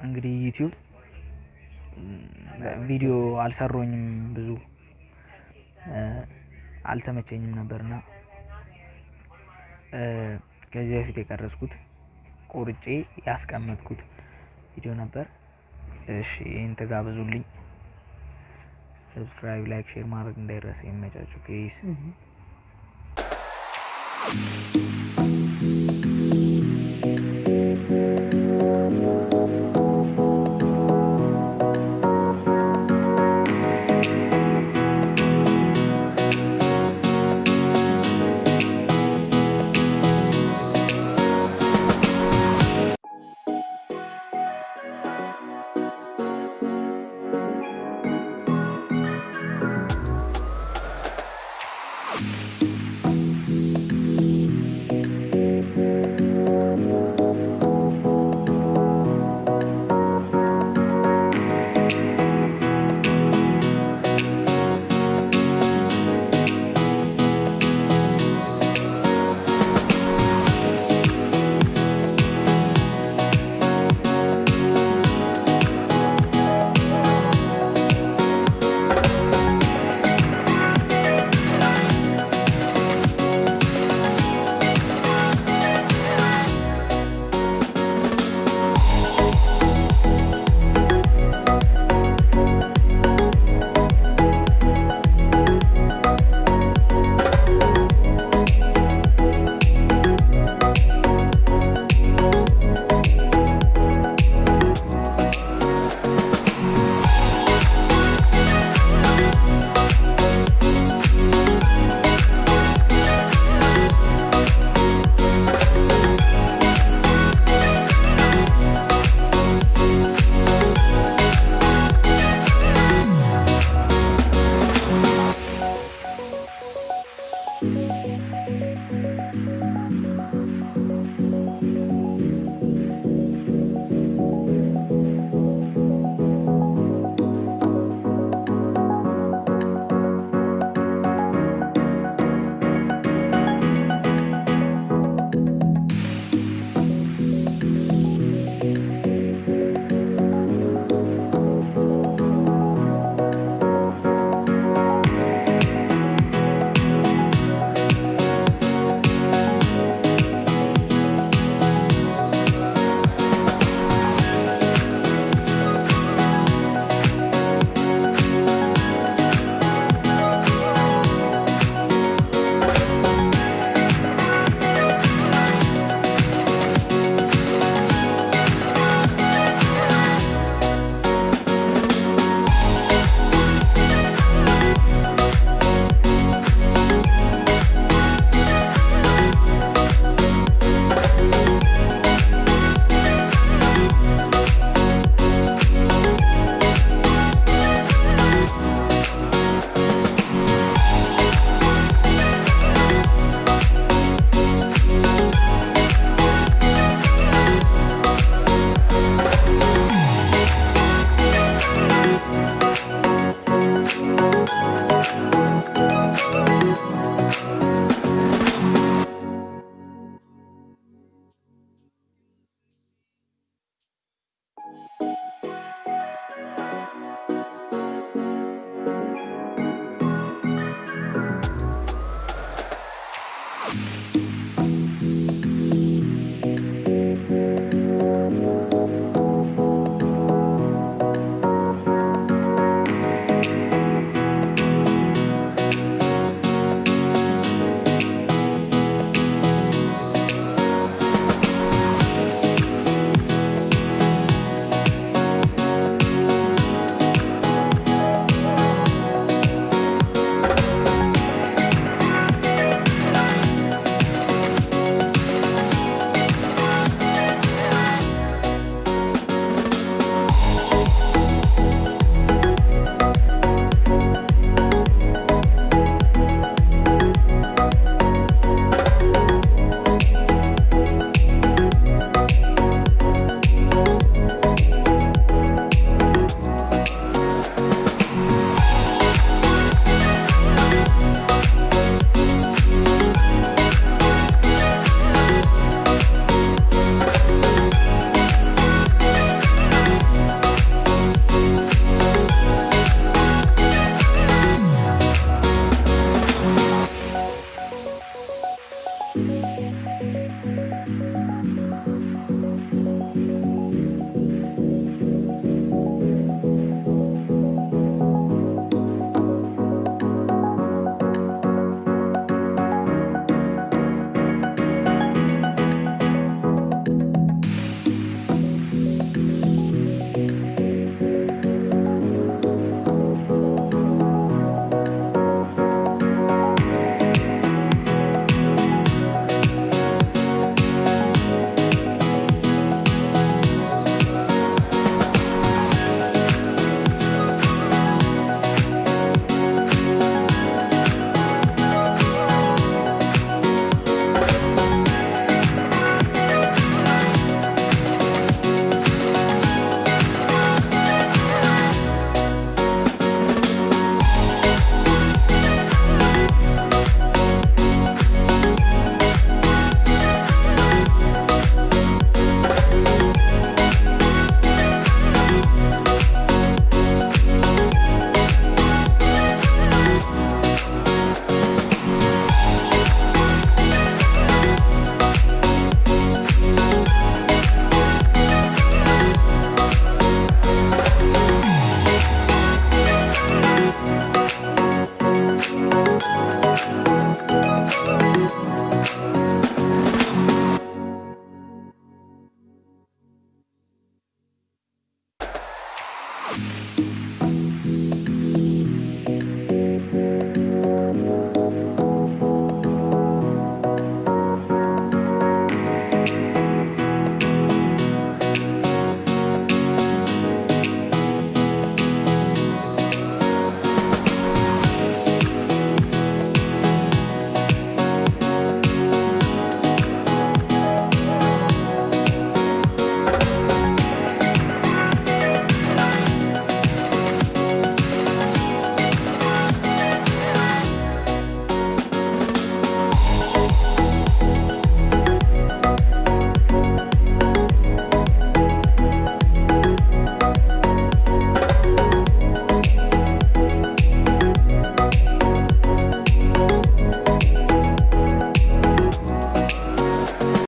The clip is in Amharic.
እንግዲህ YouTube ቪዲዮ አልሰራሁኝም ብዙ አልተመቸኝም ነበርና ከዚህ በፊት የቀረጽኩት ቆርጬ ያስቀመጥኩት ቪዲዮ ነበር። እሺ ይህን ተጋበዙልኝ። subscribe፣ like፣ share ማድረግ እንዳይረሳ። ይመቻችሁ peace Música